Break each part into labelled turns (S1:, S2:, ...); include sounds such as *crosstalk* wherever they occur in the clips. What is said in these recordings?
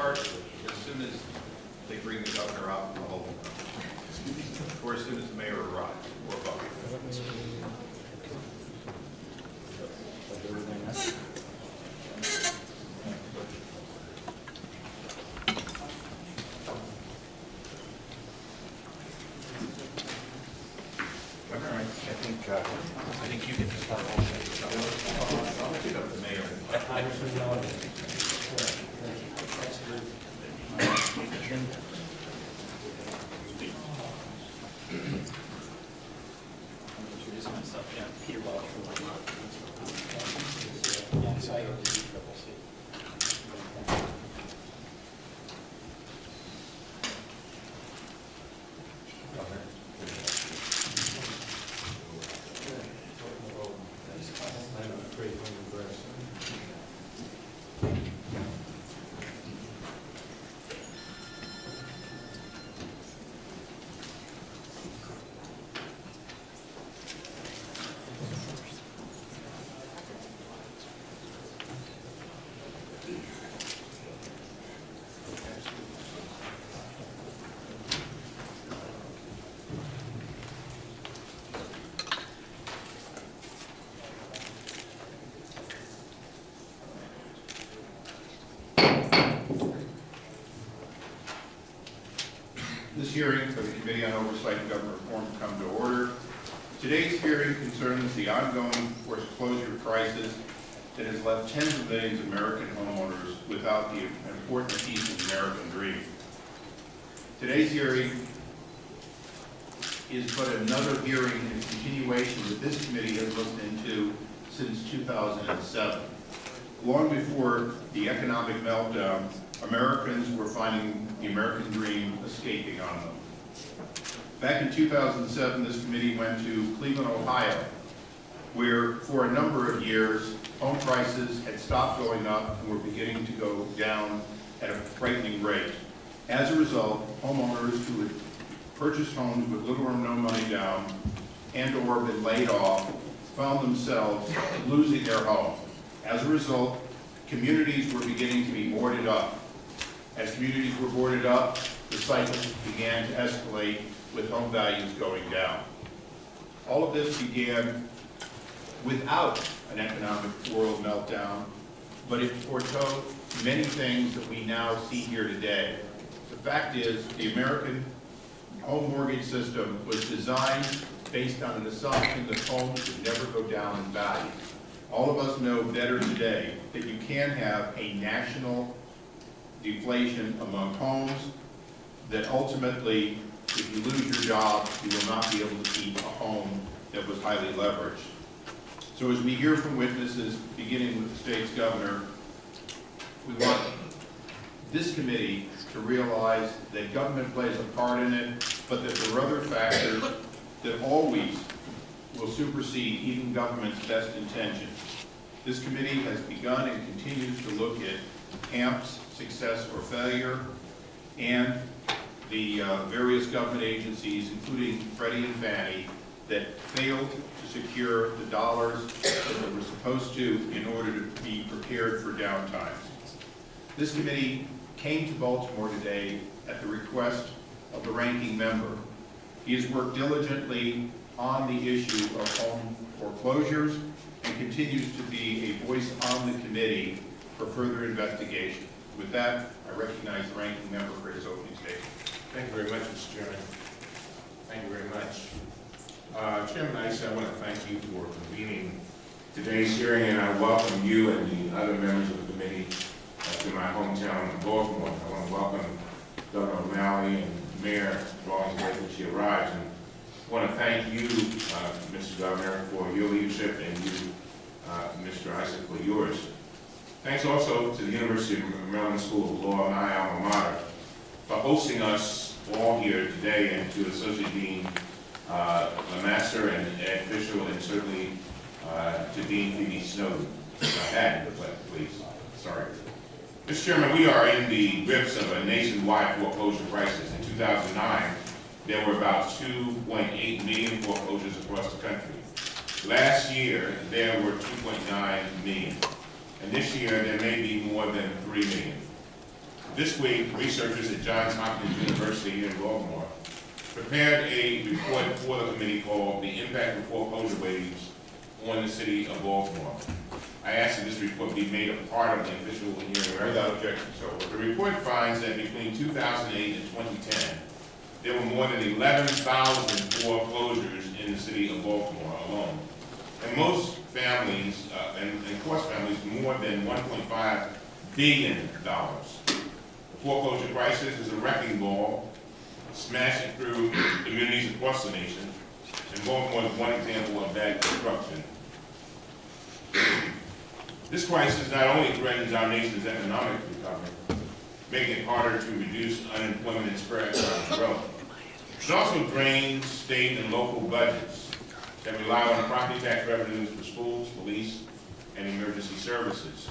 S1: start as soon as they bring the governor out from the holding. Or as soon as the mayor arrives, or both. Governor, I I think, uh, I think you can start off. I'll pick up the mayor.
S2: Introduce myself, yeah, Peter Welch from Vermont. Alongside of the Triple C.
S1: This hearing for the Committee on Oversight and Government Reform come to order. Today's hearing concerns the ongoing foreclosure crisis that has left tens of millions of American homeowners without the important piece of the American dream. Today's hearing is but another hearing and continuation that this committee has looked into since 2007. Long before the economic meltdown, Americans were finding the American dream escaping on them. Back in 2007, this committee went to Cleveland, Ohio, where for a number of years, home prices had stopped going up and were beginning to go down at a frightening rate. As a result, homeowners who had purchased homes with little or no money down and/or been laid off found themselves losing their home. As a result, communities were beginning to be boarded up. As communities were boarded up, the cycle began to escalate with home values going down. All of this began without an economic world meltdown, but it foretold many things that we now see here today. The fact is, the American home mortgage system was designed based on an assumption that homes would never go down in value. All of us know better today that you can have a national deflation among homes, that ultimately, if you lose your job, you will not be able to keep a home that was highly leveraged. So as we hear from witnesses, beginning with the state's governor, we want this committee to realize that government plays a part in it, but that there are other factors that always will supersede even government's best intentions. This committee has begun and continues to look at HAMP's success or failure, and the uh, various government agencies, including Freddie and Fannie, that failed to secure the dollars that they were supposed to in order to be prepared for downtimes. This committee came to Baltimore today at the request of the ranking member. He has worked diligently on the issue of home foreclosures and continues to be a voice on the committee for further investigation. With that, I recognize the ranking member for his opening statement.
S3: Thank you very much, Mr. Chairman. Thank you very much. Uh, Chairman Issa, I want to thank you for convening today's hearing, and I welcome you and the other members of the committee uh, to my hometown of Baltimore. I want to welcome Governor O'Malley and Mayor Rawlings when she arrives, and I want to thank you, uh, Mr. Governor, for your leadership, and you, uh, Mr. Issa, for yours. Thanks also to the University of Maryland School of Law, my alma mater, for hosting us all here today, and to Associate Dean uh, Lemaster and Ed Fisher, and certainly uh, to Dean Phoebe Snowden. Ed, please, sorry. Mr. Chairman, we are in the grips of a nationwide foreclosure crisis. In 2009, there were about 2.8 million foreclosures across the country. Last year, there were 2.9 million. And this year, there may be more than 3 million. This week, researchers at Johns Hopkins University in Baltimore prepared a report for the committee called The Impact of Foreclosure Waves on the City of Baltimore. I asked that this report be made a part of the official hearing.
S1: Without objection, so.
S3: The report finds that between 2008 and 2010, there were more than 11,000 foreclosures in the city of Baltimore alone. And most families, uh, and, and course families, more than 1.5 billion dollars. Foreclosure crisis is a wrecking ball smashing through communities across the nation. And Baltimore is one example of that destruction. This crisis not only threatens our nation's economic recovery, making it harder to reduce unemployment and spread economic growth, it also drains state and local budgets that rely on property tax revenues for schools, police, and emergency services.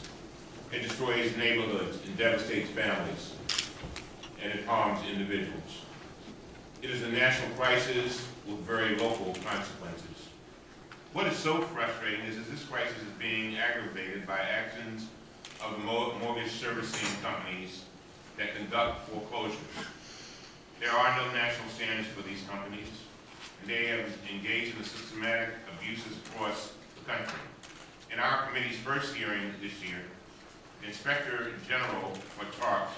S3: It destroys neighborhoods and devastates families, and it harms individuals. It is a national crisis with very local consequences. What is so frustrating is that this crisis is being aggravated by actions of the mortgage servicing companies that conduct foreclosures. There are no national standards for these companies, and they have engaged in systematic abuses across the country. In our committee's first hearing this year, the Inspector General for TARP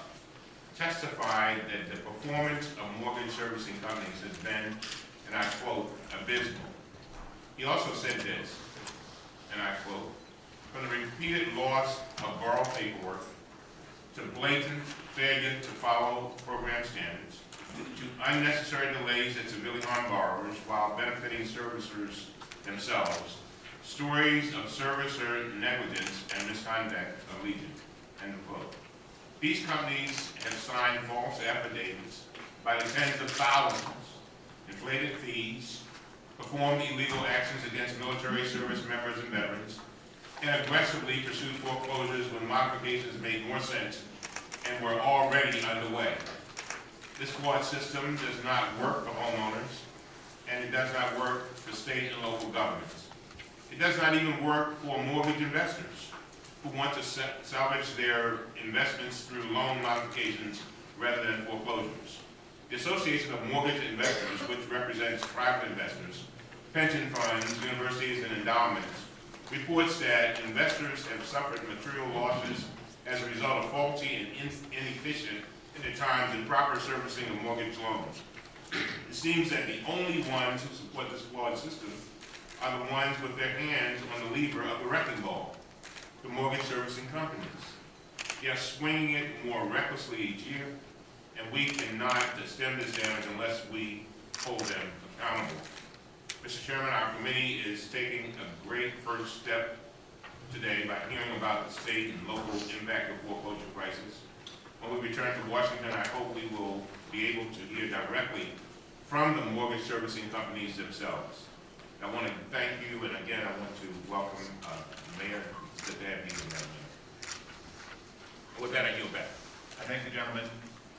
S3: testified that the performance of mortgage servicing companies has been, and I quote, abysmal. He also said this, and I quote, "From the repeated loss of borrowed paperwork to blatant failure to follow program standards, to unnecessary delays that severely harm borrowers while benefiting servicers themselves, stories of servicer negligence and misconduct legion." End of quote. These companies have signed false affidavits by the tens of thousands, inflated fees, performed illegal actions against military service members and veterans, and aggressively pursued foreclosures when modifications made more sense and were already underway. This flawed system does not work for homeowners, and it does not work for state and local governments. It does not even work for mortgage investors who want to sa- salvage their investments through loan modifications rather than foreclosures. The Association of Mortgage Investors, which represents private investors, pension funds, universities, and endowments, reports that investors have suffered material losses as a result of faulty and inefficient, and at times improper servicing of mortgage loans. It seems that the only ones who support this flawed system are the ones with their hands on the lever of the wrecking ball, the mortgage servicing companies. They are swinging it more recklessly each year, and we cannot stem this damage unless we hold them accountable. Mr. Chairman, our committee is taking a great first step today by hearing about the state and local impact of foreclosure crisis. When we return to Washington, I hope we will be able to hear directly from the mortgage servicing companies themselves. I want to thank you, and again, I want to welcome uh, Mayor, good to have you, Madam With that, I yield back.
S1: I thank the gentleman.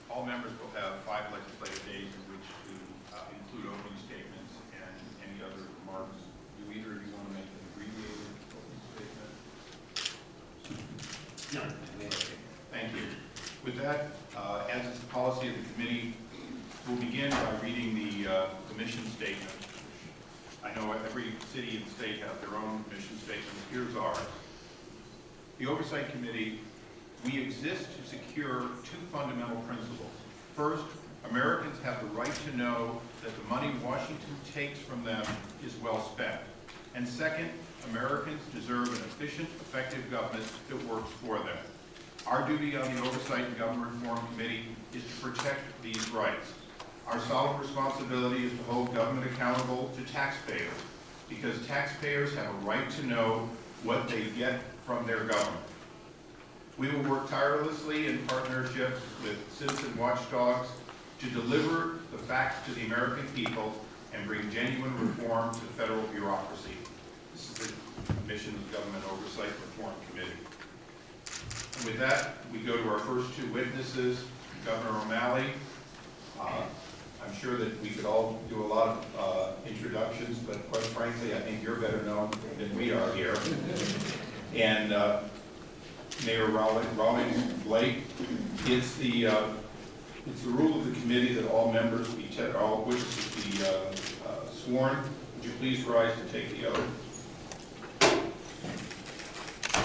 S1: All members will have five legislative days in which to uh, include opening statements and any other remarks. Do either of you want to make an abbreviated opening statement?
S2: No.
S1: Thank you. With that, uh, as is the policy of the committee, we'll begin by reading the uh, commission statement. I know every city and state have their own mission statement. Here's ours. The Oversight Committee, we exist to secure two fundamental principles. First, Americans have the right to know that the money Washington takes from them is well spent. And second, Americans deserve an efficient, effective government that works for them. Our duty on the Oversight and Government Reform Committee is to protect these rights. Our solemn responsibility is to hold government accountable to taxpayers, because taxpayers have a right to know what they get from their government. We will work tirelessly in partnership with citizen watchdogs to deliver the facts to the American people and bring genuine reform to federal bureaucracy. This is the mission of Government Oversight Reform Committee. And with that, we go to our first two witnesses, Governor O'Malley. Uh, I'm sure that we could all do a lot of uh, introductions, but quite frankly, I think you're better known than we are here. And uh, Mayor Rawlings, Rawlings Blake. It's the, uh, it's the rule of the committee that all members be, all witnesses be uh, uh, sworn. Would you please rise to take the oath?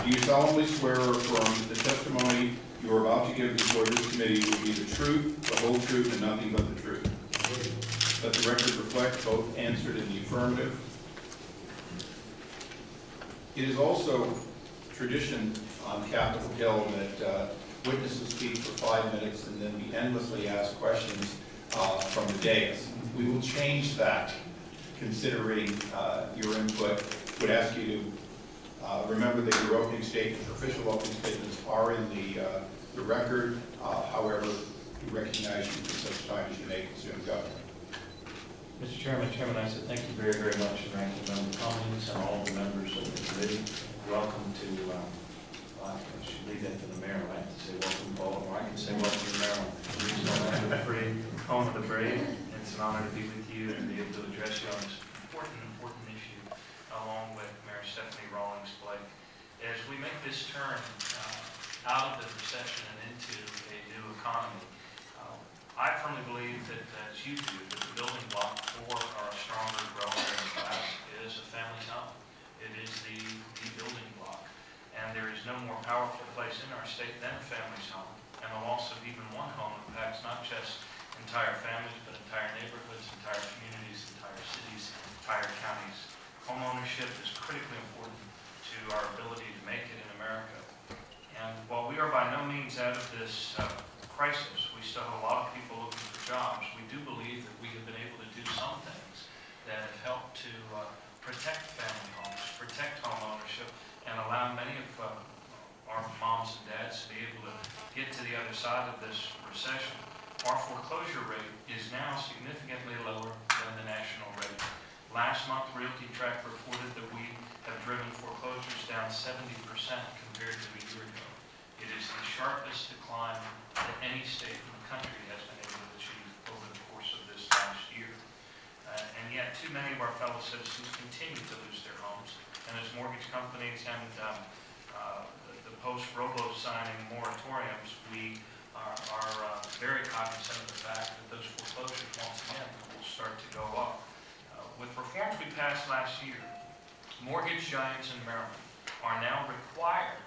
S1: Do you solemnly swear or affirm that the testimony you are about to give before this committee will be the truth, the whole truth, and nothing but the truth? Let the record reflect both answered in the affirmative. It is also tradition on Capitol Hill that uh, witnesses speak for five minutes and then be endlessly asked questions uh, from the dais. We will change that considering uh, your input. Would ask you to uh, remember that your opening statements, official opening statements are in the, uh, the record. Uh, However, we recognize you for such time as you may consume government.
S4: Mr. Chairman, Chairman Issa, thank you very, very much, and Ranking Member Cummings and all the members of the committee. Welcome to, uh, I should leave that to the mayor, right, to say welcome to Baltimore. I can say welcome to Maryland.
S5: Home of the brave. It's an honor to be with you and be able to address you on this important, important issue, along with Mayor Stephanie Rawlings Blake. As we make this turn uh, out of the recession and into a new economy, I firmly believe that, as you do, that the building block for our stronger, growing class is a family home. It is the, the building block. And there is no more powerful place in our state than a family's home. And the loss of even one home impacts not just entire families, but entire neighborhoods, entire communities, entire cities, entire counties. Homeownership is critically important to our ability to make it in America. And while we are by no means out of this uh, crisis, we still have a lot of people looking for jobs. We do believe that we have been able to do some things that have helped to uh, protect family homes, protect home ownership, and allow many of uh, our moms and dads to be able to get to the other side of this recession. Our foreclosure rate is now significantly lower than the national rate. Last month, RealtyTrac reported that we have driven foreclosures down 70% compared to a year ago. It is the sharpest decline that any state in the country has been able to achieve over the course of this last year. Uh, And yet, too many of our fellow citizens continue to lose their homes. And as mortgage companies and um, uh, the- the post-robo signing moratoriums, we are are, uh, very cognizant of the fact that those foreclosures, once again, will start to go up. Uh, With reforms we passed last year, mortgage giants in Maryland are now required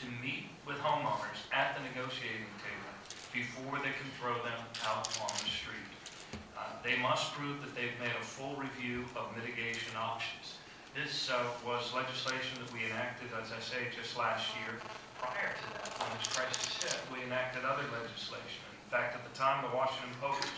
S5: to meet with homeowners at the negotiating table before they can throw them out on the street. Uh, They must prove that they've made a full review of mitigation options. This uh, was legislation that we enacted, as I say, just last year. Prior to that, when this crisis hit, we enacted other legislation. In fact, at the time, the Washington Post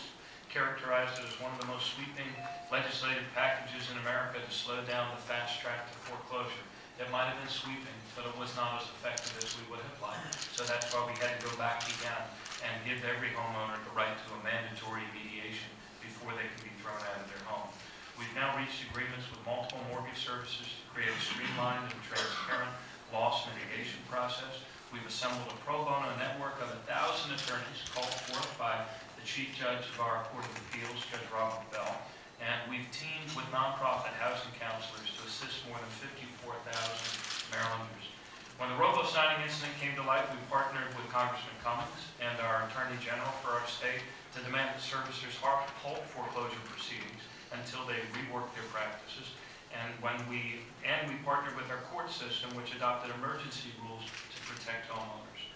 S5: characterized it as one of the most sweeping legislative packages in America to slow down the fast track to foreclosure. It might have been sweeping, but it was not as effective as we would have liked. So that's why we had to go back again and give every homeowner the right to a mandatory mediation before they can be thrown out of their home. We've now reached agreements with multiple mortgage services to create a streamlined and transparent loss mitigation process. We've assembled a pro bono network of a thousand attorneys called forth by the Chief Judge of our Court of Appeals, Judge Robert Bell. And we've teamed with nonprofit housing counselors to assist more than 54,000 Marylanders. When the robo signing incident came to light, we partnered with Congressman Cummings and our Attorney General for our state to demand that servicers halt foreclosure proceedings until they rework their practices. And when we, and we partnered with our court system, which adopted emergency rules to protect homeowners.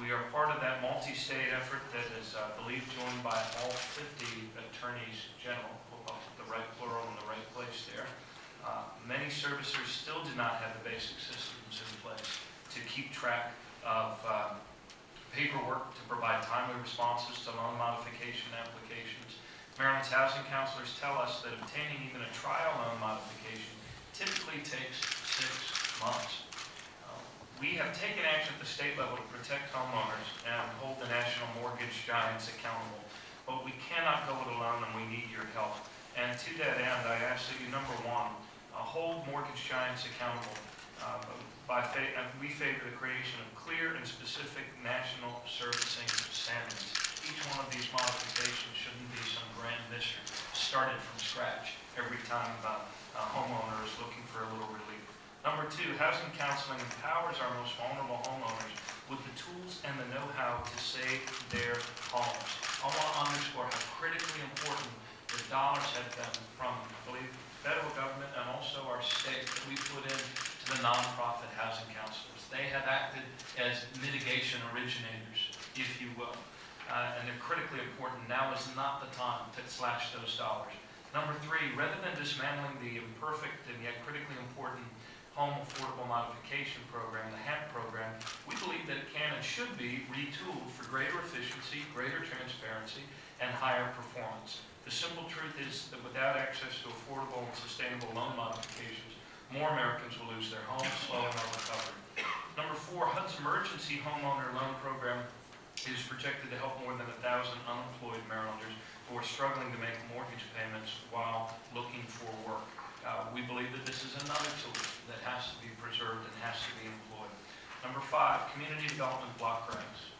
S5: We are part of that multi-state effort that is, uh, I believe, joined by all 50 attorneys general, We'll the right plural in the right place there. Uh, Many servicers still do not have the basic systems in place to keep track of uh, paperwork to provide timely responses to loan modification applications. Maryland's housing counselors tell us that obtaining even a trial loan modification typically takes six months. Uh, We have taken action at the state level to protect homeowners and hold the national mortgage giants accountable, but we cannot go it alone and we need your help. And to that end, I ask that you, number one, hold mortgage giants accountable. Uh, By, fa- uh, we favor the creation of clear and specific national servicing standards. Each one of these modifications shouldn't be some grand mystery, started from scratch every time uh, a homeowner is looking for a little relief. Number two, housing counseling empowers our most vulnerable homeowners with the tools and the know-how to save their homes. I want to underscore how critically important the dollars have been from, believe, federal government and also our state that we put in to the nonprofit housing counselors. They have acted as mitigation originators, if you will, uh, and they're critically important. Now is not the time to slash those dollars. Number three, rather than dismantling the imperfect and yet critically important Home Affordable Modification Program, the HAMP program, we believe that it can and should be retooled for greater efficiency, greater transparency, and higher performance. The simple truth is that without access to affordable and sustainable loan modifications, more Americans will lose their homes, slowing our recovery. Number four, HUD's emergency homeowner loan program is projected to help more than 1,000 unemployed Marylanders who are struggling to make mortgage payments while looking for work. Uh, We believe that this is another tool that has to be preserved and has to be employed. Number five, community development block grants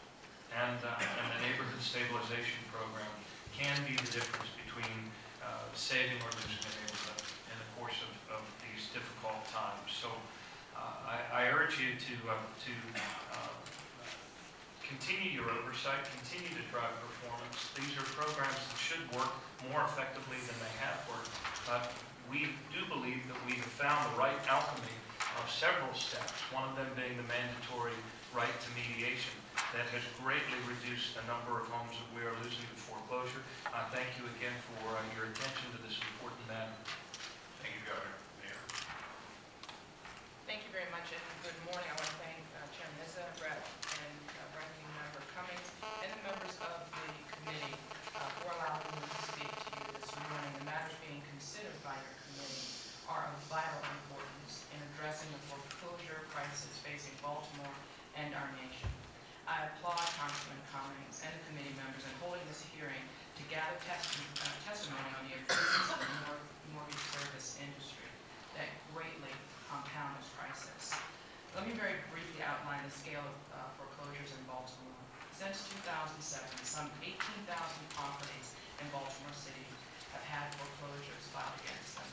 S5: and uh, and the neighborhood stabilization program can be the difference between uh, saving or losing a neighborhood in the course of of these difficult times. So uh, I I urge you to uh, to uh, continue your oversight, continue to drive performance. These are programs that should work more effectively than they have worked. But we do believe that we have found the right alchemy of several steps, one of them being the mandatory right to mediation that has greatly reduced the number of homes that we are losing to foreclosure. I thank you again for uh, your attention to this important matter.
S3: Thank you, Governor. Mayor.
S6: Thank you very much, and good morning. I want to thank uh, Chairman Issa, Brett, and uh, Ranking Member Cummings, and the members of the committee uh, for allowing me to speak to you this morning. The matters being considered by your committee are of vital importance in addressing the foreclosure crisis facing Baltimore and our nation. I applaud Congressman Cummings and the committee members in holding this hearing to gather testi- uh, testimony on the improvements of the mor- mortgage service industry that greatly compound this crisis. Let me very briefly outline the scale of uh, foreclosures in Baltimore. Since 2007, some 18,000 properties in Baltimore City have had foreclosures filed against them.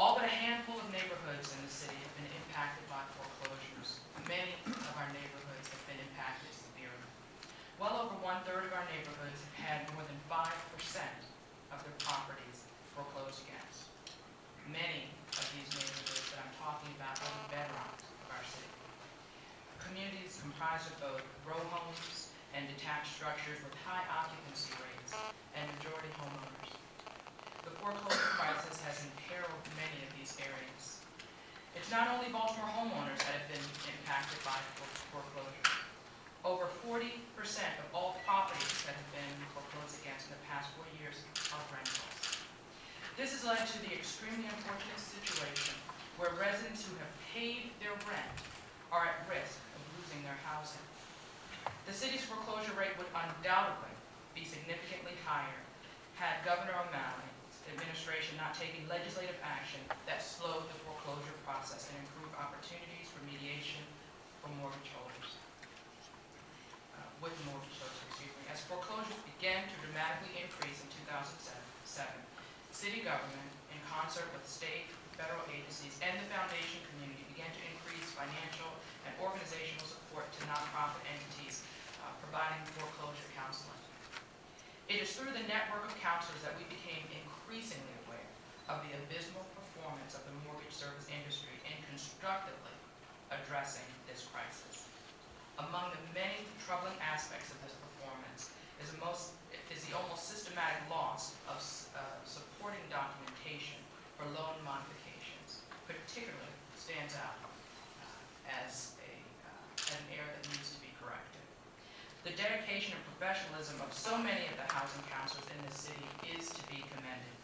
S6: All but a handful of neighborhoods in the city have been impacted by foreclosures. Many of our neighborhoods have been impacted severely. Well over one-third of our neighborhoods have had more than 5% of their properties foreclosed against. Many of these neighborhoods that I'm talking about are the bedrock of our city. Communities comprised of both row homes and detached structures with high occupancy rates and majority homeowners. The foreclosure crisis has imperiled many of these areas. It's not only Baltimore homeowners that have been impacted by fore- foreclosure. Over 40% of all properties that have been foreclosed against in the past four years are rentals. This has led to the extremely unfortunate situation where residents who have paid their rent are at risk of losing their housing. The city's foreclosure rate would undoubtedly be significantly higher had Governor O'Malley's administration not taken legislative action that slowed the foreclosure process and improved opportunities for mediation for mortgage holders. Uh, With mortgage holders, excuse me. As foreclosures began to dramatically increase in 2007, city government, in concert with state, federal agencies, and the foundation community, began to increase financial and organizational support to nonprofit entities uh, providing foreclosure counseling. It is through the network of counselors that we became increasingly aware of the abysmal performance of the mortgage service industry in constructively addressing this crisis. Among the many troubling aspects of this performance is the most, is the almost systematic loss of s- uh, supporting documentation for loan modifications, particularly uh, as a, uh, an error that needs to be corrected. The dedication and professionalism of so many of the housing counselors in this city is to be commended.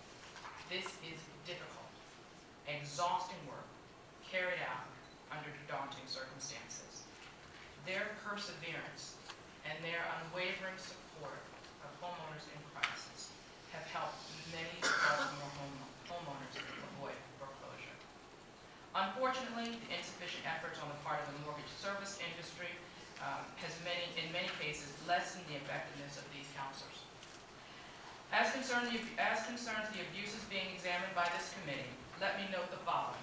S6: This is difficult, exhausting work carried out under daunting circumstances. Their perseverance and their unwavering support of homeowners in crisis have helped many Baltimore home- homeowners. Unfortunately, the insufficient efforts on the part of the mortgage service industry um, has many, in many cases, lessened the effectiveness of these counselors. As concerns the, as concerns the abuses being examined by this committee, let me note the following.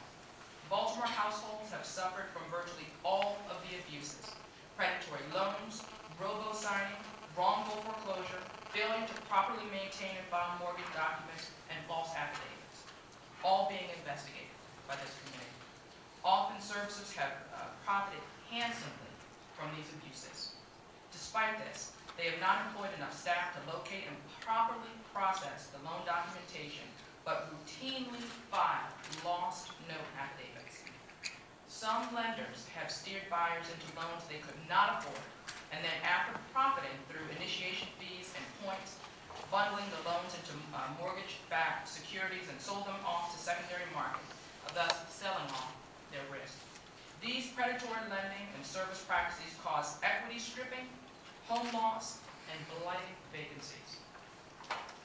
S6: Baltimore households have suffered from virtually all of the abuses. Predatory loans, robo-signing, wrongful foreclosure, failure to properly maintain and file mortgage documents, and false affidavits, all being investigated by this committee. Often servicers have uh, profited handsomely from these abuses. Despite this, they have not employed enough staff to locate and properly process the loan documentation, but routinely file lost note affidavits. Some lenders have steered buyers into loans they could not afford, and then after profiting through initiation fees and points, bundling the loans into uh, mortgage-backed securities and sold them off to secondary markets, thus selling off their risk. These predatory lending and service practices cause equity stripping, home loss, and blighted vacancies.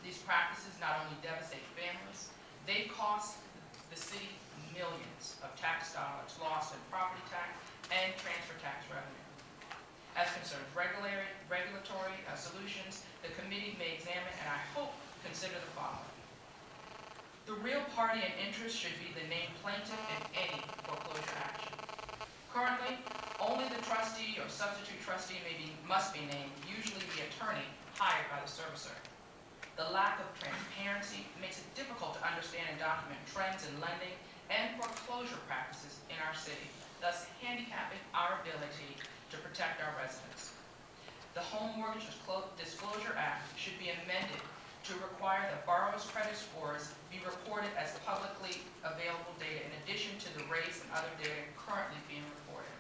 S6: These practices not only devastate families, they cost the city millions of tax dollars lost in property tax and transfer tax revenue. As concerns regulatory, uh, solutions, the committee may examine and I hope consider the following. The real party in interest should be the named plaintiff in any foreclosure action. Currently, only the trustee or substitute trustee may be, must be named, usually the attorney hired by the servicer. The lack of transparency makes it difficult to understand and document trends in lending and foreclosure practices in our city, thus handicapping our ability to protect our residents. The Home Mortgage Disclosure Act should be amended to require that borrowers' credit scores be reported as publicly available data in addition to the rates and other data currently being reported.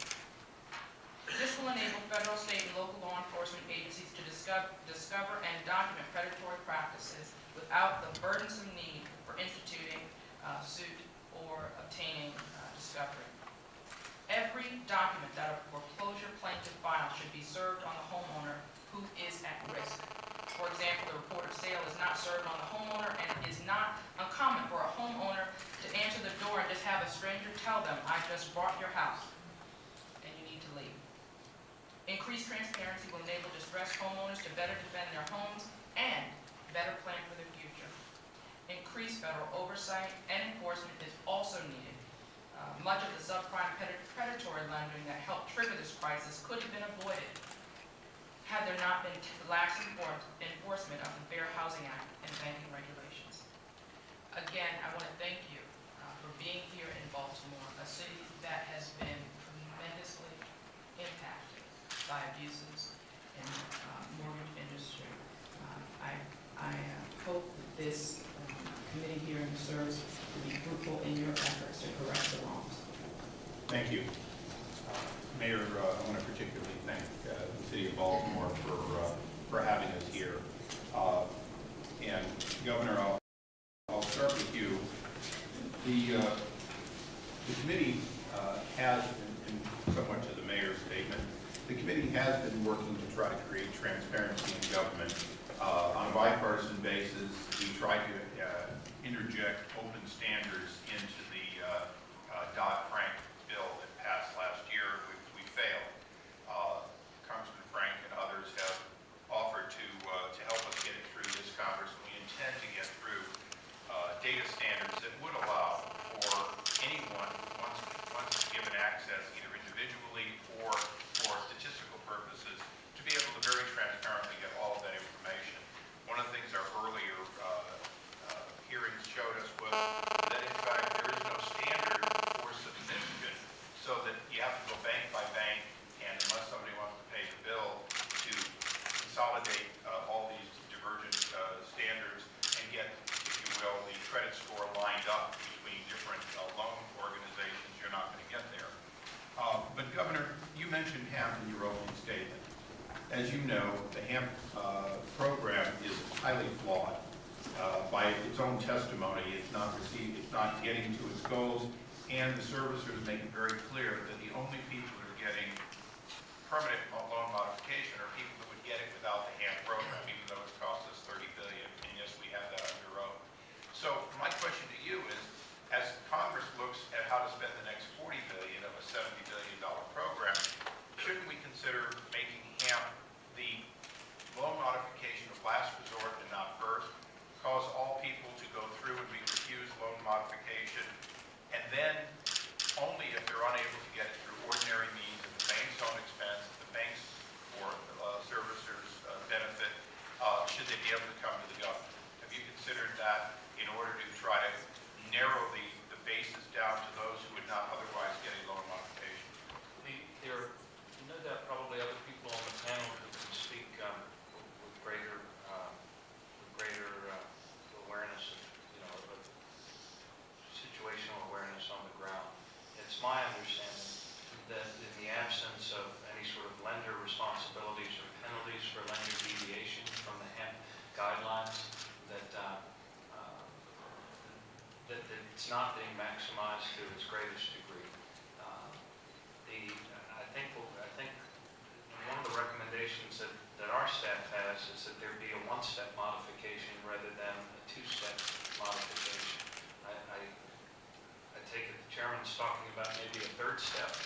S6: This will enable federal, state, and local law enforcement agencies to discover, and document predatory practices without the burdensome need for instituting uh, suit or obtaining uh, discovery. Every document that a foreclosure plaintiff files should be served on the homeowner who is at risk. For example, the report of sale is not served on the homeowner, and it is not uncommon for a homeowner to answer the door and just have a stranger tell them, I just bought your house, and you need to leave. Increased transparency will enable distressed homeowners to better defend their homes and better plan for their future. Increased federal oversight and enforcement is also needed. Uh, Much of the subprime predatory lending that helped trigger this crisis could have been avoided had there not been lax enforcement of the Fair Housing Act and banking regulations. Again, I want to thank you uh, for being here in Baltimore, a city that has been tremendously impacted by abuses in the uh, mortgage industry. Um, I, I uh, hope that this um, committee hearing serves to be fruitful in your efforts to correct the wrongs.
S1: Thank you. Mayor, uh, I want to particularly thank uh, the city of Baltimore for, uh, for having us here. And Governor, I'll, I'll start with you. The, the committee has, and somewhat to the mayor's statement, the committee has been working to try to create transparency third step.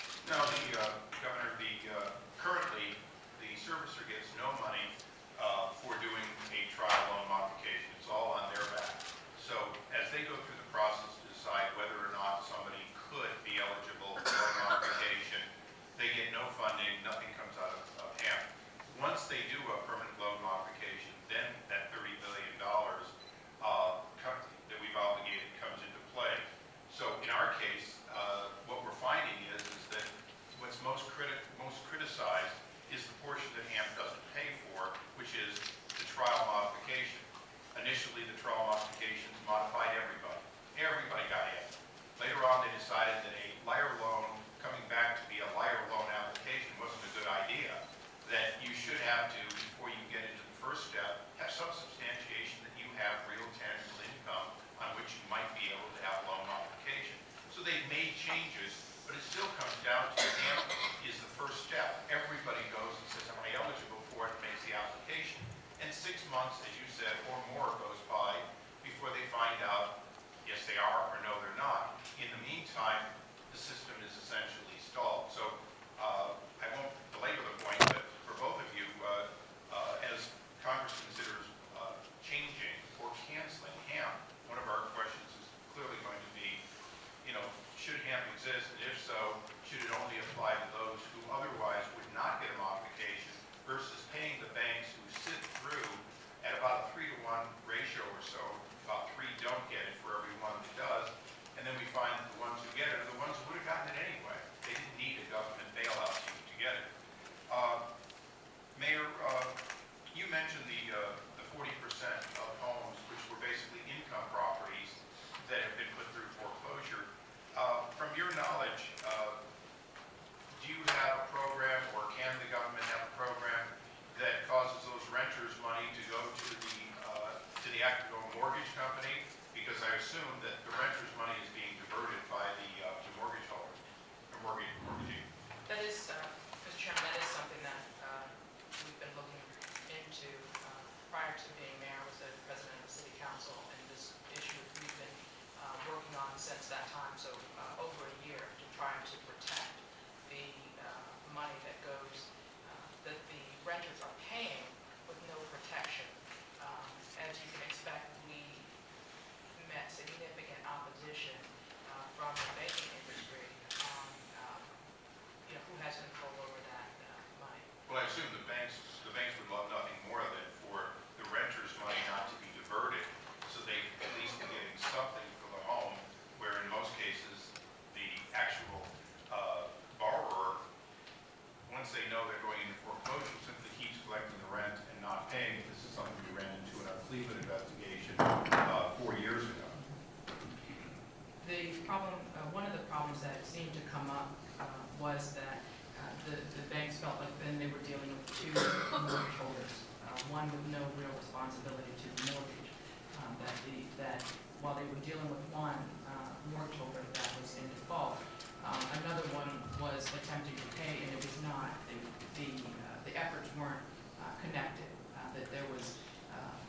S6: with no real responsibility to the mortgage. Um, that, the, that while they were dealing with one uh, mortgage holder that was in default, um, another one was attempting to pay and it was not, the, the, uh, the efforts weren't uh, connected, uh, that there was um,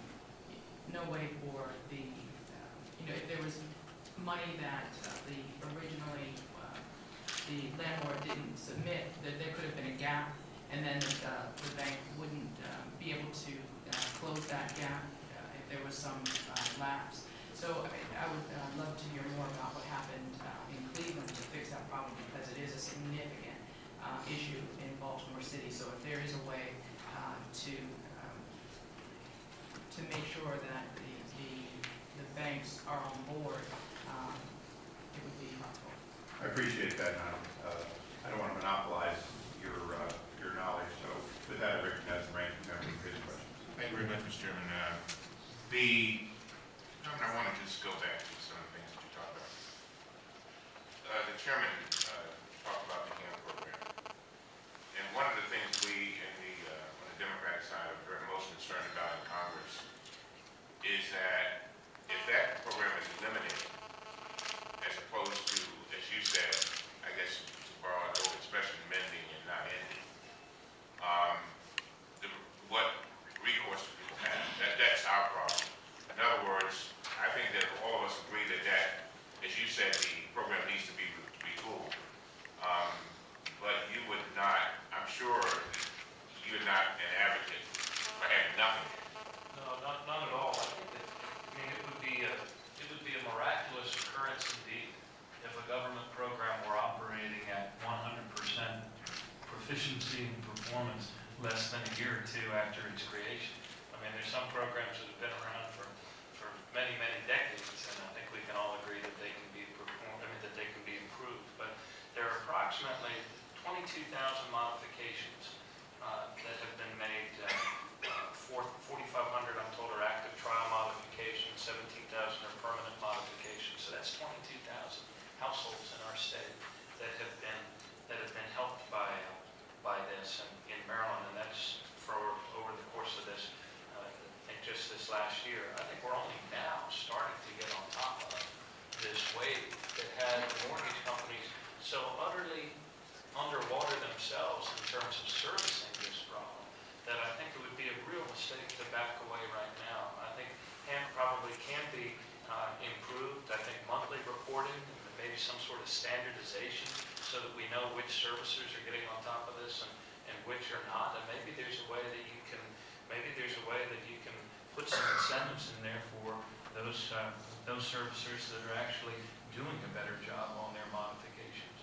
S6: no way for the, uh, you know, if there was money that uh, the originally the landlord didn't submit, that there could have been a gap and then the, the bank wouldn't um, be able to uh, close that gap uh, if there was some uh, lapse. So I, I would uh, love to hear more about what happened uh, in Cleveland to fix that problem because it is a significant uh, issue in Baltimore City. So if there is a way to um, to make sure that the, the, the banks are on board, um, it would be helpful.
S7: I appreciate that. I don't want to monopolize your your knowledge. So with that,
S3: Rick, you very much, Mr. Chairman. Uh, the, I want to just go back to some of the things that you talked about. Uh, the chairman uh, talked about the HAMP program. And one of the things we in the, uh, on the Democratic side are most
S5: concerned about in Congress is that if that program is eliminated, as opposed to, as you said, performance less than a year or two after its creation. I mean, there's some programs that have been around for, for many, many decades, and I think we can all agree that they can be performed, I mean, that they can be improved. But there are approximately twenty-two thousand modifications uh, that have been made, uh, uh, four- 4,500 I'm told are active trial modifications, 17,000 are permanent modifications. So that's 22,000 households in our state that have been, that have been helped by, uh, by this in- in Maryland. And that's for, over the course of this, uh, I think just this last year. I think we're only now starting to get on top of this wave that had the mortgage companies so utterly underwater themselves in terms of servicing this problem, that I think it would be a real mistake to back away right now. I think HAMP probably can be uh, improved. I think monthly reporting, and maybe some sort of standardization, so that we know which servicers are getting on top of this and, and which are not. And maybe there's a way that you can, maybe there's a way that you can put some incentives in there for those, uh, those servicers that are actually doing a better job on their modifications.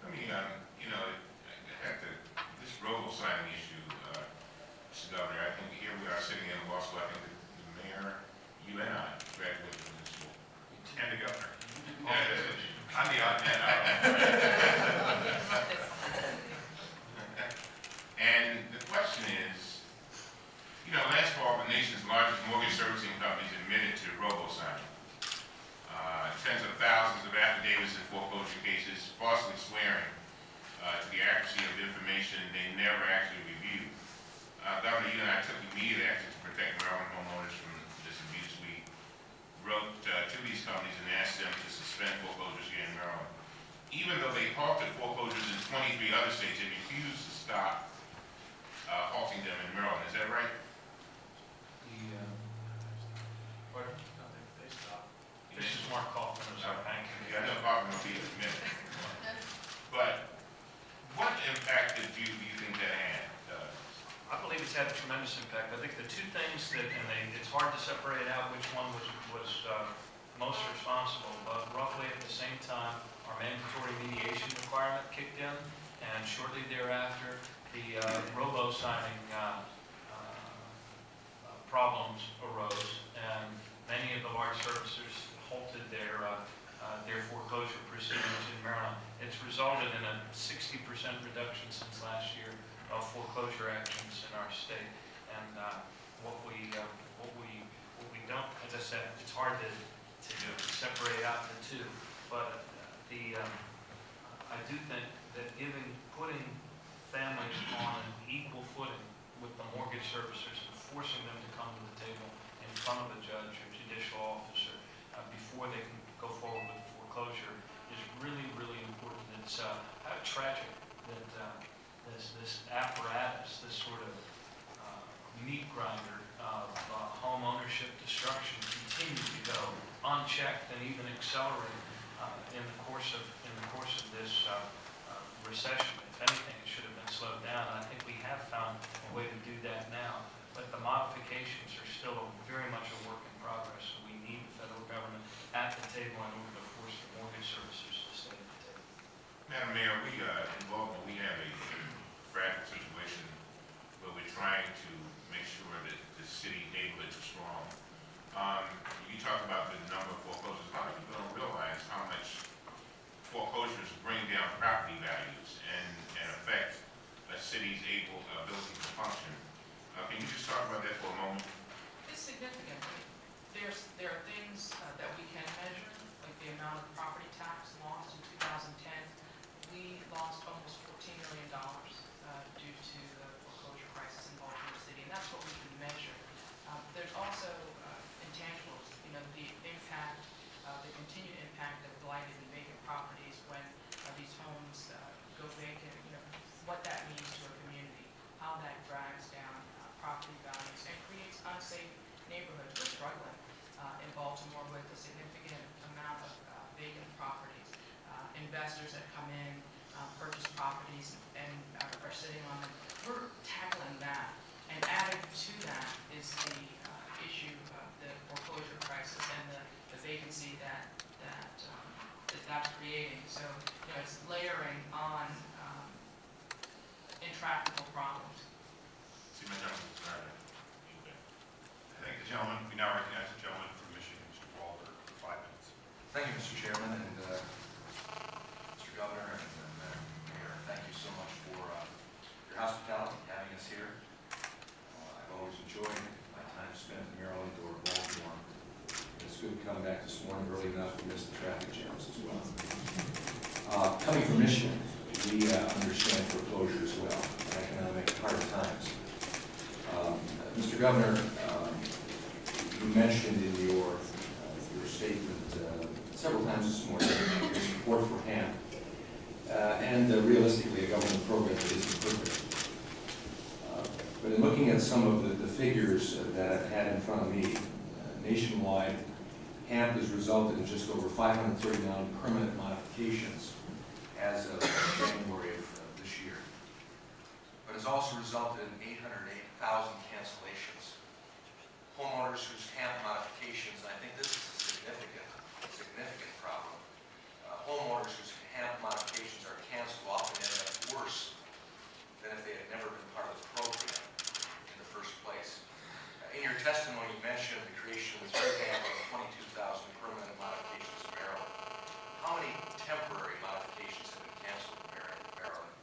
S3: I mean, um, you know, I have to, this robo signing issue, uh, Mr. Governor, I think here we are sitting in law school, I think the the mayor, you and I graduated from this school. And the governor. I'm the odd man out. *laughs* And the question is, you know, last fall, the nation's largest mortgage servicing companies admitted to robo-signing. Uh, Tens of thousands of affidavits in foreclosure cases falsely swearing uh, to the accuracy of information they never actually reviewed. Uh, Governor, you and I took immediate action to protect Maryland homeowners from this abuse. We wrote uh, to these companies and asked them to suspend foreclosures here in Maryland. Even though they halted foreclosures in 23 other states, they refused to stop uh, halting them in Maryland. Is that right?
S4: The, uh,
S2: Pardon? No, they, they stopped.
S5: This is Mark Kaufman, who's our banking.
S3: Yeah, I know Bob will be in a minute. But what impact did you, do you think that had? Uh,
S5: I believe it's had a tremendous impact. I think the two things that, and they, it's hard to separate out which one was, was uh, most responsible, but roughly at the same time, our mandatory mediation requirement kicked in, and shortly thereafter, the uh, robo-signing uh, uh, problems arose, and many of the large servicers halted their, uh, uh, their foreclosure proceedings in Maryland. It's resulted in a 60% reduction since last year of foreclosure actions in our state. And uh, what we, uh, what we, what we don't, as I said, it's hard to, to separate out the two, but the, um, I do think that giving, putting families on an equal footing with the mortgage servicers and forcing them to come to the table in front of a judge or judicial officer uh, before they can go forward with foreclosure is really, really important. It's uh, tragic that uh, this, this apparatus, this sort of uh, meat grinder of uh, home ownership destruction continues to go unchecked and even accelerate uh, in the course of, in the course of this uh, uh, recession. If anything, it should have been slowed down. I think we have found a way to do that now, but the modifications are still very much a work in progress. So we need the federal government at the table in order to force the mortgage servicers to stay at the table.
S3: Madam Mayor, we, uh, in Baltimore, we have a situation where we're trying to make sure that the city neighborhoods are strong. Um, you talk about the number of foreclosures, a lot of people don't realize how much foreclosures bring down property values and, and affect a city's able, ability to function. Uh, can you just talk about that for a moment?
S6: It's significant. There's, there are things uh, that we can measure, like the amount of property tax lost in 2010. We lost almost $14 million uh, due to the foreclosure crisis in Baltimore City, and that's what we can measure. Uh, There's also uh, intangibles, you know, the impact, uh, the continued impact of blighted and vacant properties when uh, these homes uh, go vacant, you know, what that means to a community, how that drags down uh, property values and creates unsafe neighborhoods. We're struggling uh, in Baltimore with a significant amount of uh, vacant properties. Uh, Investors that come in, uh, purchase properties and uh, are sitting on them. We're tackling that. And added to that is the uh, issue of the foreclosure crisis and the the vacancy that, that, um, that that's creating. So, you know, it's layering on um, intractable problems.
S1: See my gentleman, sorry. I thank the gentleman. We now recognize the gentleman from Michigan, Mr. Walberg, for five minutes.
S8: Thank you, Mr. Chairman, and uh, Mr. Governor, and and, uh, Mayor, thank you so much for uh, your hospitality, having us here. Uh, I've always enjoyed my time spent in Maryland or Baltimore. It's good to come back this morning early enough to miss the traffic jams as well. Uh, Coming from Michigan, we uh, understand foreclosure as well, economic hard times. Um, Mr. Governor, you mentioned in your, uh, your statement uh, several times this morning, your support for HAMP, uh, and realistically, a government program that isn't perfect. But in looking at some of the, the figures that I've had in front of me, uh, nationwide, HAMP has resulted in just over 539 permanent modifications as of January of uh, this year. But it's also resulted in 808,000 cancellations homeowners whose HAMP modifications, and I think this is a significant, significant problem. Uh, Homeowners whose HAMP modifications are canceled often end up worse than if they had never been part of the program in the first place. Uh, In your testimony, you mentioned the creation of program of 22,000 permanent modifications in Maryland. How many temporary modifications have been canceled in Mar- Maryland?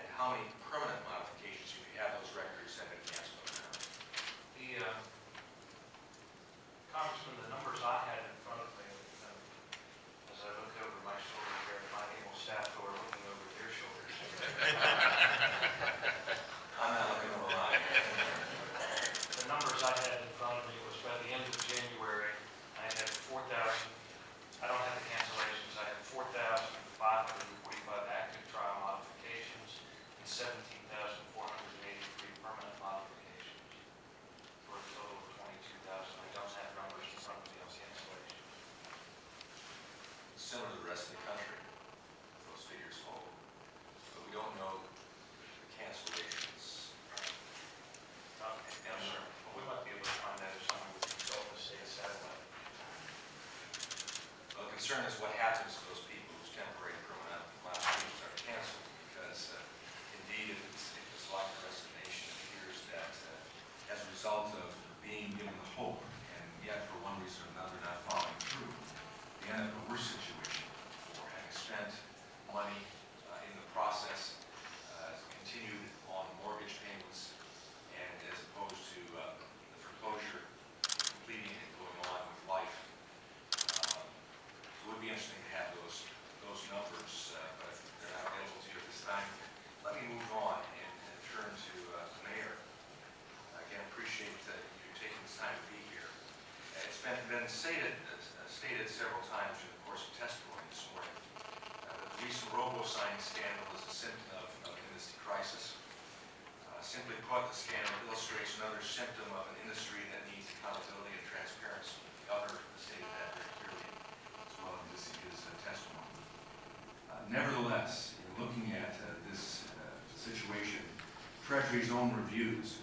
S8: And how many permanent modifications, if you have those records, have been canceled in Maryland?
S5: The, uh, Congressman, the numbers I had in front of me, uh, as I look over my shoulder here, my able staff who are looking over their shoulders.
S8: I'm not looking over mine.
S5: The numbers I had in front of me was by the end of January, I had four thousand, I don't have the cancellations, I had four thousand five hundred and forty-five active trial modifications and seventeen thousand four hundred and eighty-three permanent modifications for a total of twenty-two thousand. I don't have numbers in front of me on cancellations.
S8: Similar to the rest of the country, those figures hold. But we don't know the cancellations.
S5: Um, Yes, sir. Well, we might be able to find that if someone would consult the state satellite.
S8: Well, the concern is what happens to those people whose temporary and permanent modifications are canceled, because uh, indeed, if it's, if it's like the rest of the nation, it appears that uh, as a result of being given hope, and yet for one reason or another not following through, they end up in a worse situation for having spent money uh, in the process, uh, continued on mortgage payments, and as opposed to uh, the foreclosure, completing and going on with life. Um, It would be interesting to have those, those numbers, uh, but they're not available to you at this time. Let me move on and and turn to uh, the mayor. Again, appreciate uh, you taking this time to be here. It's been, been stated, uh, stated several times in the course of testimony this morning, uh, the recent robo-signing scandal is a symptom of, of an industry crisis. Uh, Simply put, the scandal illustrates another symptom of an industry that needs accountability and transparency. The Governor stated that very clearly as well in this, his uh, testimony. Uh, Nevertheless, in looking at uh, this situation, Treasury's own reviews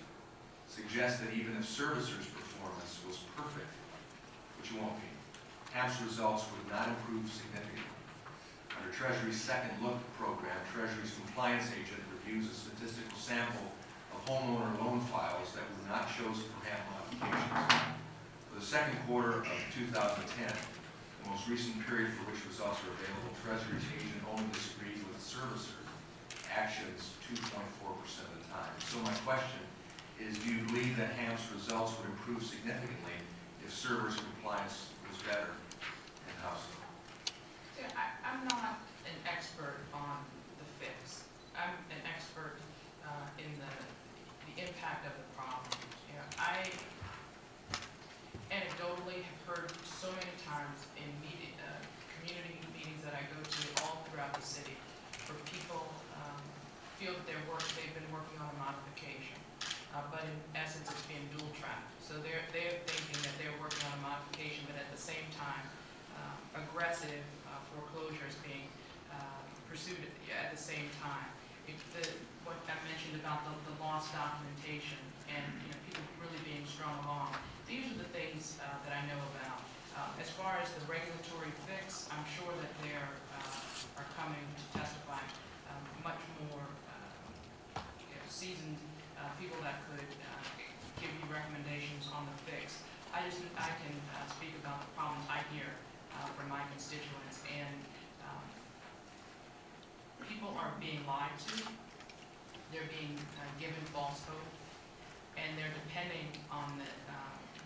S8: suggest that even if servicers' performance was perfect, which it won't be, HAMP's results would not improve significantly. Under Treasury's Second Look program, Treasury's compliance agent reviews a statistical sample of homeowner loan files that were not chosen for HAMP modifications. For the second quarter of 2010, the most recent period for which results are available, Treasury's agent only disagreed with servicer actions 2.4% of the time. So my question is, do you believe that HAMP's results would improve significantly if servers' compliance was better? And how so?
S6: See, I, I'm not an expert on the fix. I'm an expert uh, in the, the impact of the problem. You know, I anecdotally have heard so many times in uh, community meetings that I go to all throughout the city, where people um, feel that they're work, they've been working on a modification, uh, but in essence, it's being dual tracked. So they're, they're thinking that they're working on a modification, but at the same time, uh, aggressive uh, foreclosure being uh, pursued at the, at the same time. The, what I mentioned about the, the lost documentation and you know, people really being strung along, these are the things uh, that I know about. Uh, as far as the regulatory fix, I'm sure that there uh, are coming to testify um, much more uh, you know, seasoned uh, people that could give you recommendations on the fix. I just I can uh, speak about the problems I hear uh, from my constituents, and um, people are being lied to. They're being uh, given false hope, and they're depending on the uh,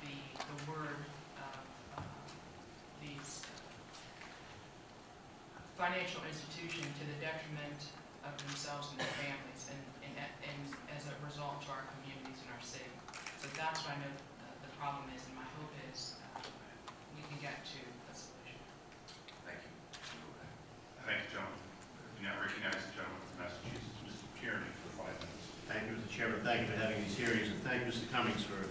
S6: the, the word of uh, these uh, financial institution to the detriment of themselves and their families, and, and, and as a result to our community. But that's where I know the, problem is, and my hope is uh, we can get to a solution.
S8: Thank you.
S1: Thank you, gentlemen. We now recognize the gentleman from Massachusetts, Mr. Tierney, for five minutes.
S9: Thank you, Mr. Chairman. Thank you for having these hearings, and thank you, Mr. Cummings, for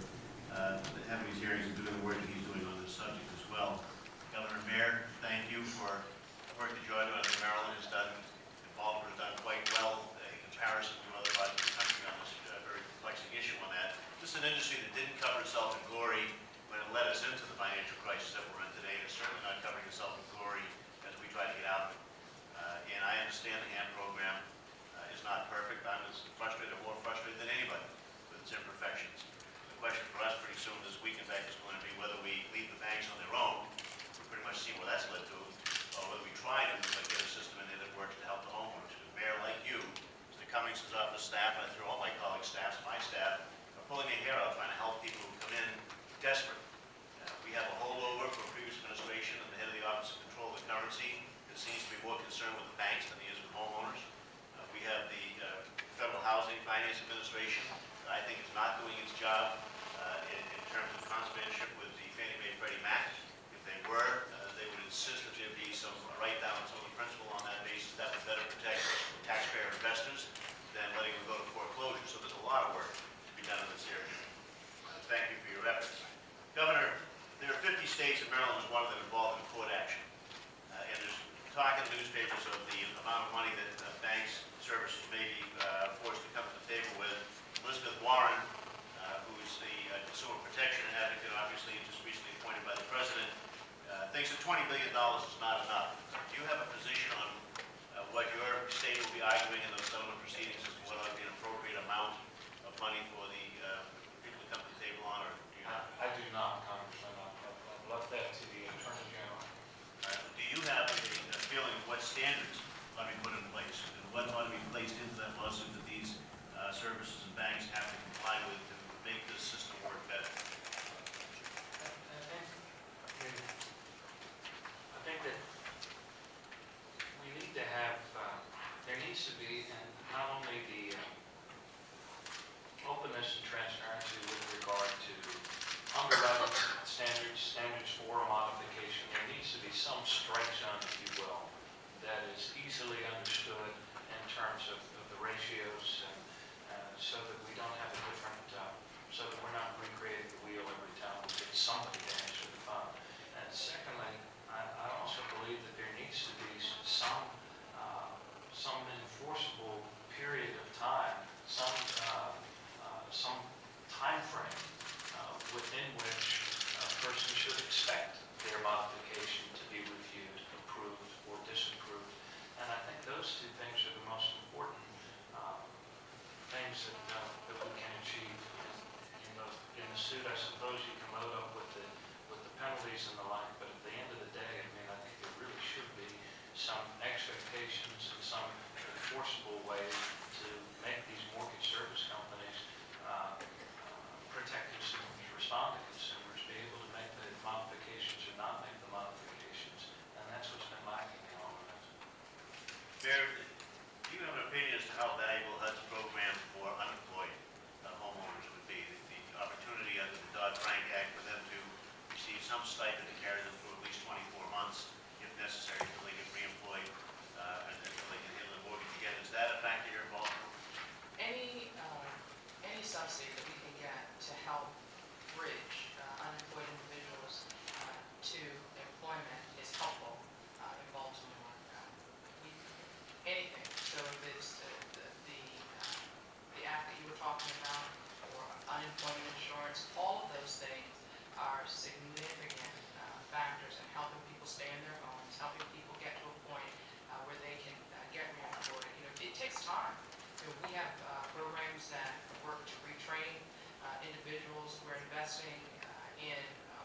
S9: unemployment insurance, all of those things are significant uh, factors in helping people stay in their homes, helping people get to a point uh, where they can uh, get reemployed. You know, it takes time. You know, we have uh, programs that work to retrain uh, individuals. We're investing uh, in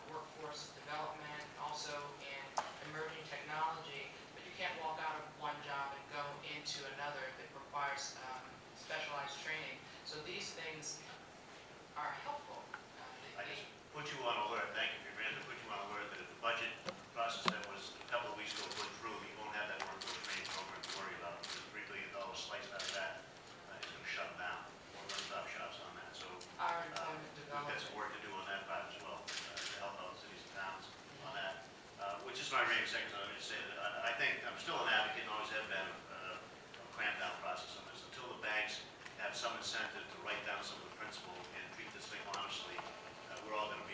S9: workforce development, also in emerging technology, but you can't walk out of one job and go into another that requires um, specialized training. So these things are helpful. I just put you on alert, thank you,
S4: Mr. Commander, put you on alert that if the
S9: budget process that was a couple of weeks ago put through, you won't have
S5: that workforce training program to worry about. The three billion dollars sliced out of that uh, is going to shut down. We're stop shops on that, so our uh, we've got some work to do on that part as well, uh, to help out cities and
S9: towns on that. Uh, which is my
S2: remaining second. I would just say that I, I think I'm still an advocate and always have been of uh, a clamp down process on this. Until the banks have some incentive honestly, uh, we're all going to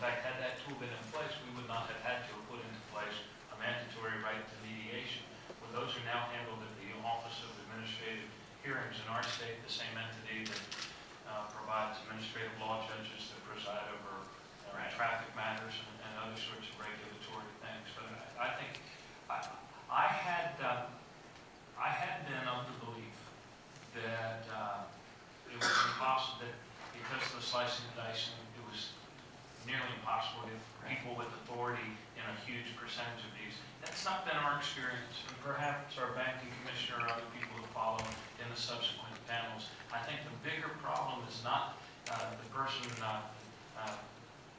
S5: fact, had that tool been in place, we would not have had to have put into place a mandatory right to mediation. When those are now handled at the Office of Administrative Hearings in our state, the same entity that uh, provides administrative law judges that preside over uh,
S10: Right.
S5: traffic matters and and other sorts of regulatory things. But I I think, I I had, uh, I had been of the belief that uh, it was impossible, that because of the slicing and dicing, nearly impossible to get people with authority in a huge percentage of these. That's not been our experience, and perhaps our banking commissioner or other people who follow in the subsequent panels. I think the bigger problem is not uh, the person, uh, uh,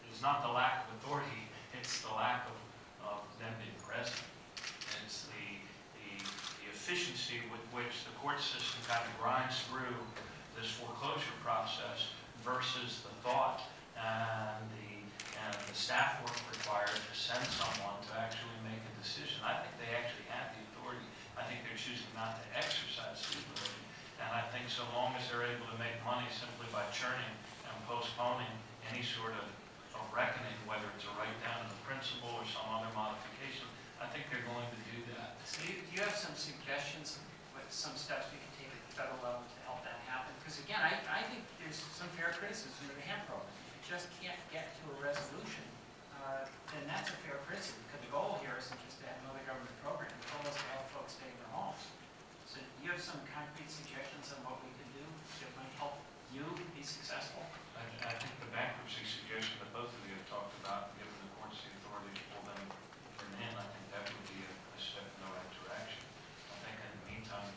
S5: is not the lack of authority, it's the lack of, of them being present. It's the, the, the efficiency with which the court system kind of grinds through this foreclosure process versus the thought and the, and the staff work required to send someone to actually make a decision. I think they actually have the authority. I think they're choosing not to exercise the authority. And I think so long as they're able to make money simply by churning and postponing any sort of, of reckoning, whether it's a write down of the principal or some other modification, I think they're going to do that.
S10: So you- do you have some suggestions, what some steps we can take at the federal level to help that happen? Because again, I, I think there's some fair criticism of the HAMP program. Just can't get to a resolution, uh, then that's a fair criticism, because the goal here isn't just to have another government program. The goal is to help folks stay in their homes. So do you have some concrete suggestions on what we could do that might help you be successful?
S5: I, I think the bankruptcy suggestion that both of you have talked about, giving the courts the authority to pull them in, I think that would be a, a step in the right direction. I think in the meantime,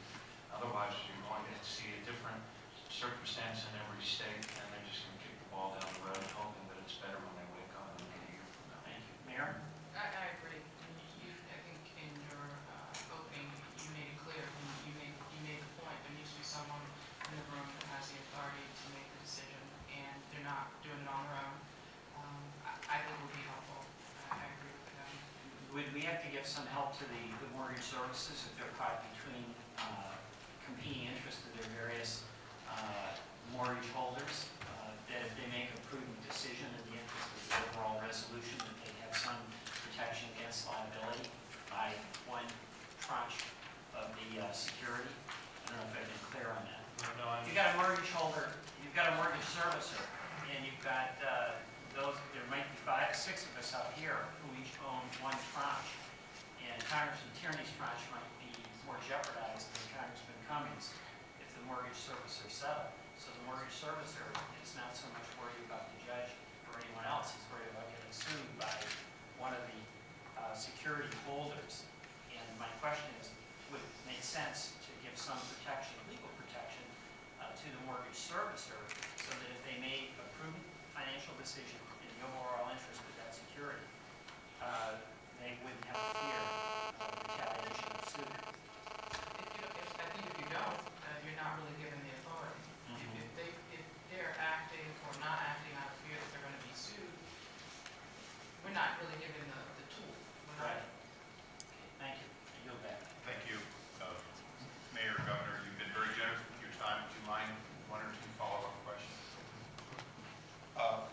S2: would we have to give some help to the the mortgage services if they're caught between uh, competing interests of their various uh, mortgage holders? uh, That if they make a prudent decision in the interest of the overall resolution, that they have some protection against liability by one tranche of the uh, security? I don't know if I've been clear on that.
S5: No, I'm,
S2: You've got a mortgage holder, you've got a mortgage servicer, and you've got uh, those, there might be five, six of us out here each own one tranche. And Congressman Tierney's tranche might be more jeopardized than Congressman Cummings if the mortgage servicer settled. So the mortgage servicer is not so much worried about the judge or anyone else, he's worried about getting sued by one of the uh, security holders. And my question is, would it make sense to give some protection, legal protection, uh, to the mortgage servicer so that if they made a prudent financial decision in the overall interest of that security, uh, they wouldn't have to fear of retaliation of.
S6: If you, if, I think if you don't, uh, you're not really given the authority. If, if they, if they're acting or not acting out of fear that they're gonna be sued, we're not really given the, the tool. We're not-
S2: Right. Thank you. I yield back.
S1: Thank you, uh, Mayor, Governor, you've been very generous with your time. Would you mind one or two follow-up questions? Uh,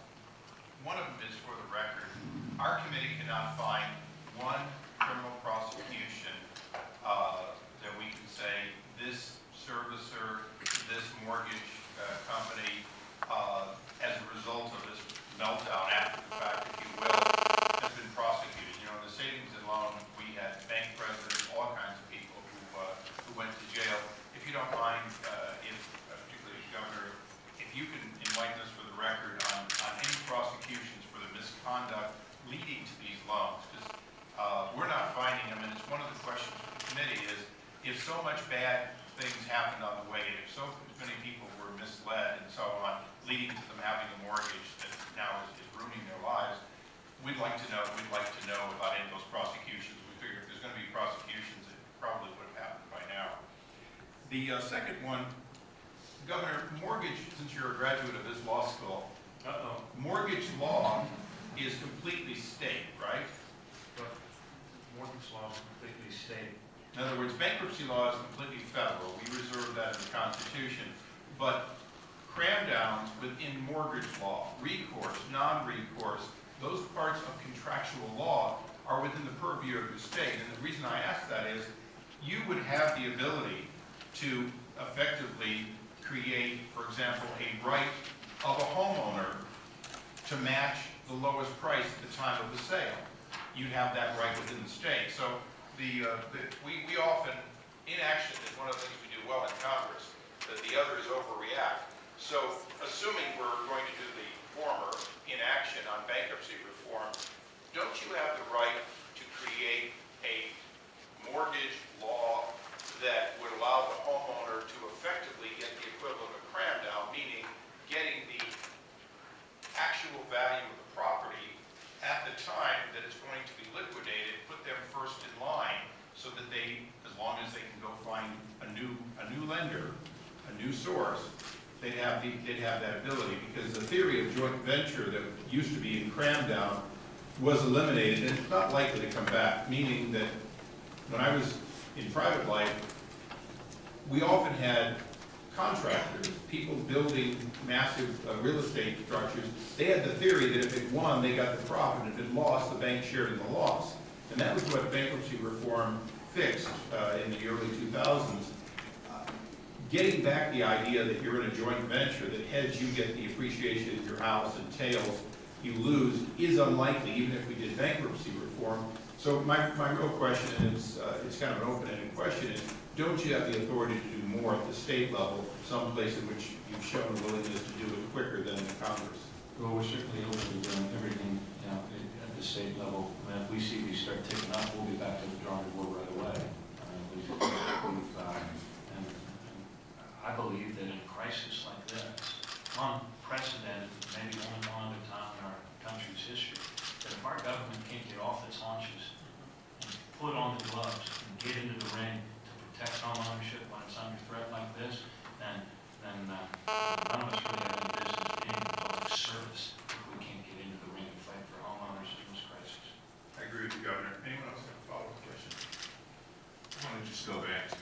S1: One of them is for the record. Our committee cannot find one criminal prosecution uh, that we can say this servicer, this mortgage uh, company, uh, as a result of this meltdown after the fact, if you will, has been prosecuted. You know, in the savings and loan, we had bank presidents, all kinds of people who, uh, who went to jail. If you don't mind, uh, if, uh, particularly Governor, if you can enlighten us for the record on, on any prosecutions for the misconduct leading to these loans, because, uh, we're not finding them, and it's one of the questions for the committee is, if so much bad things happened on the way, if so many people were misled and so on, leading to them having a mortgage that now is, is ruining their lives, we'd like to know, we'd like to know about any of those prosecutions. We figure if there's gonna be prosecutions, it probably would have happened by now. The, uh, second one, Governor, mortgage, since you're a graduate of this law school,
S4: Uh-oh.
S1: mortgage law is completely state, right?
S4: But mortgage law is completely state.
S1: In other words, bankruptcy law is completely federal. We reserve that in the Constitution. But cram downs within mortgage law, recourse, non-recourse, those parts of contractual law are within the purview of the state. And the reason I ask that is, you would have the ability to effectively create, for example, a right of a homeowner to match the lowest price at the time of the sale. You'd have that right within the state. So the, uh, the- we, we often, inaction is one of the things we do well in Congress, that the others overreact. So assuming we're going to do the former, inaction on bankruptcy reform, don't you have the right to create a mortgage law that would allow the homeowner to effectively get the equivalent of cram down, meaning getting the actual value of the property at the time that it's going to be liquidated, them first in line so that they, as long as they can go find a new, a new lender, a new source, they'd have the, they'd have that ability. Because the theory of joint venture that used to be in cram down was eliminated, and it's not likely to come back, meaning that when I was in private life, we often had contractors, people building massive uh, real estate structures. They had the theory that if it won, they got the profit, if it lost, the bank shared in the loss. And that was what bankruptcy reform fixed uh, in the early 2000s. Uh, Getting back the idea that you're in a joint venture, that heads you get the appreciation of your house and tails you lose, is unlikely, even if we did bankruptcy reform. So my, my real question is, uh, it's kind of an open-ended question, is don't you have the authority to do more at the state level, someplace in which you've shown a willingness to do it quicker than in Congress?
S4: Well, we're certainly open to doing everything, you know, at at the state level. I mean, if we see these start ticking up, we'll be back to the drawing board right away. I we've, we've, um, and, and I believe that in a crisis like this, unprecedented, maybe only one other time in our country's history, that if our government can't get off its haunches and put on the gloves and get into the ring to protect home ownership when it's under threat like this, then, then, uh, none of us really have any business being in public service if we can't get into the ring and fight for homeowners in this crisis.
S1: I agree with you, Governor. Anyone else
S3: me just go back to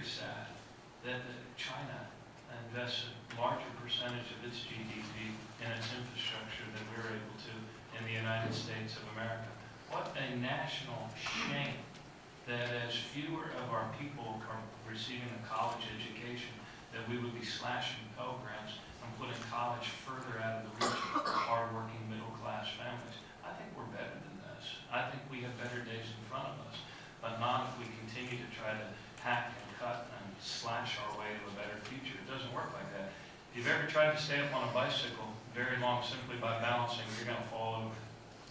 S9: very,
S5: sad that China invests a larger percentage of its GDP in its infrastructure than we're able to in the United States of America. What a national shame that as fewer of our people are receiving a college education, that we would be slashing Pell Grants and putting college further out of the reach of hardworking middle-class families. I think we're better than this. I think we have better days in front of us, but not if we continue to try to hack cut and slash our way to a better future. It doesn't work like that. If you've ever tried to stay up on a bicycle very long simply by balancing, you're going to fall over.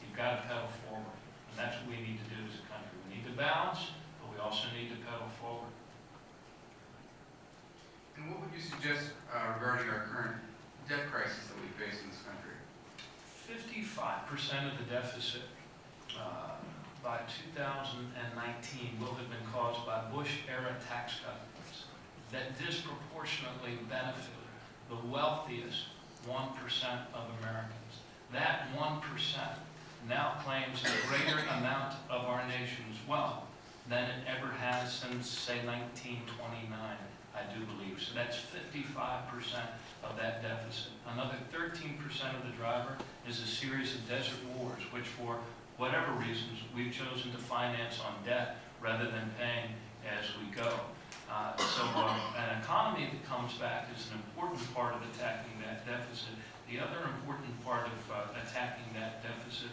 S5: You've got to pedal forward, and that's what we need to do as a country. We need to balance, but we also need to pedal forward.
S11: And what would you suggest uh, regarding our current debt crisis that we face in this country?
S5: Fifty-five percent of the deficit uh, by 2019 will have been caused by Bush-era tax cuts that disproportionately benefited the wealthiest one percent of Americans. That one percent now claims a greater amount of our nation's wealth than it ever has since, say, 1929, I do believe. So that's 55% of that deficit. Another 13% of the driver is a series of desert wars, which for whatever reasons, we've chosen to finance on debt rather than paying as we go. Uh, So uh, an economy that comes back is an important part of attacking that deficit. The other important part of uh, attacking that deficit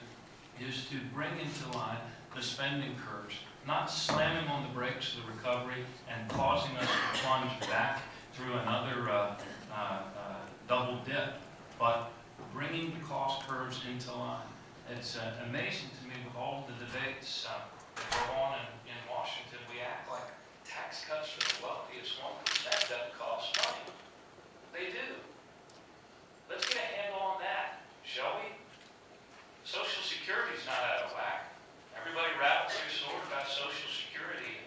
S5: is to bring into line the spending curves, not slamming on the brakes of the recovery and causing us to plunge back through another uh, uh, uh, double dip, but bringing the cost curves into line. It's uh, amazing to me with all the debates uh, that go on in, in Washington, we act like tax cuts for the wealthiest one percent doesn't cost money. They do. Let's get a handle on that, shall we? Social Security's not out of whack. Everybody rattles their sword about Social Security,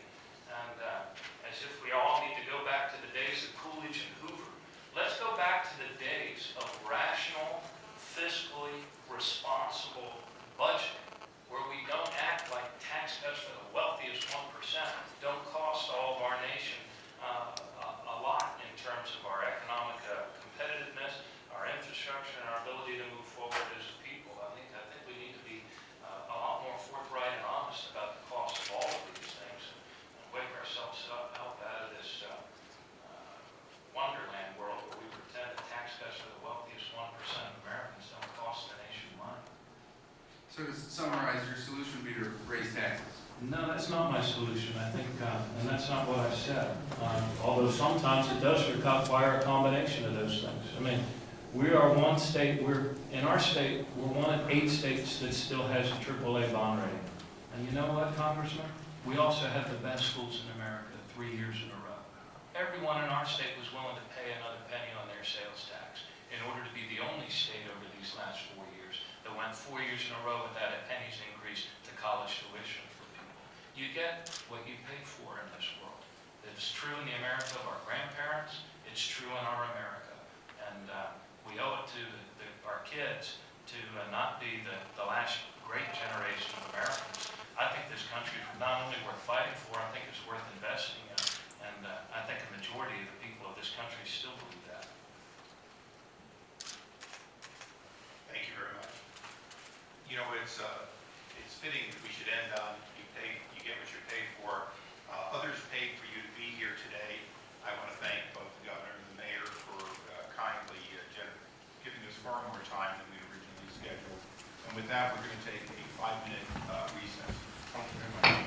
S5: and uh, as if we all need to go back to the days of Coolidge and Hoover. Let's go back to the days of rational, fiscally responsible budgeting, where we don't act like tax cuts for the wealthiest one percent don't cost all of our nation uh, a a lot in terms of our economic uh, competitiveness, our infrastructure, and our ability to move forward as a people. I think, I think we need to be uh, a lot more forthright and honest about the cost of all of these things and wake ourselves up, help out of this uh, uh, wonderland world where we pretend that tax cuts for the wealthiest one percent of Americans don't cost the nation money.
S11: So to summarize, your solution would be to raise taxes.
S5: No, that's not my solution, I think, uh, and that's not what I said. Um, Although sometimes it does require a combination of those things. I mean, we are one state, we're, in our state, we're one of eight states that still has a AAA bond rating. And you know what, Congressman? We also have the best schools in America three years in a row. Everyone in our state was willing to pay another penny on their sales tax in order to be the only state over these last four years that went four years in a row without a penny's increase to college tuition for people. You get what you pay for in this world. It's true in the America of our grandparents, it's true in our America. And uh, we owe it to the, our kids to uh, not be the, the last great generation of Americans. I think this country is not only worth fighting for, I think it's worth investing in. And uh, I think a majority of the people of this country still believe that.
S1: Thank you very much. You know, it's, uh, it's fitting that we should end on you, pay, you get what you're paid for. that, we're going to take a five-minute